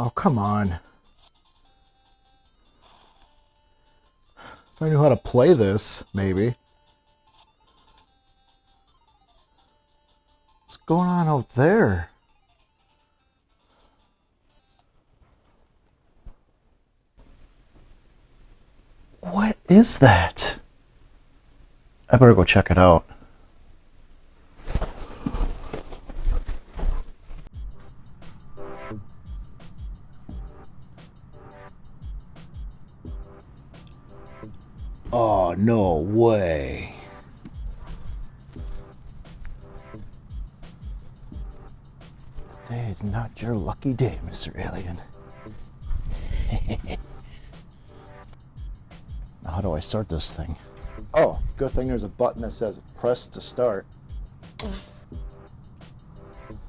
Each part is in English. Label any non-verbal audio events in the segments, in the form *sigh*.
Oh, come on. If I knew how to play this, maybe. What's going on out there? What is that? I better go check it out. Oh, no way. Today is not your lucky day, Mr. Alien. *laughs* now, how do I start this thing? Oh, good thing there's a button that says press to start.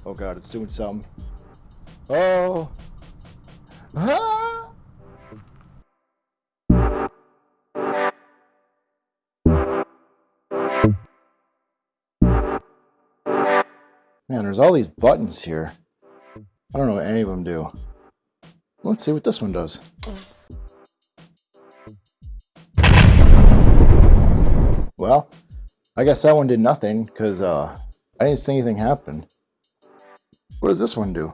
Oh god, it's doing something. Oh! Ah! Man, there's all these buttons here. I don't know what any of them do. Let's see what this one does. Well, I guess that one did nothing because uh, I didn't see anything happen. What does this one do?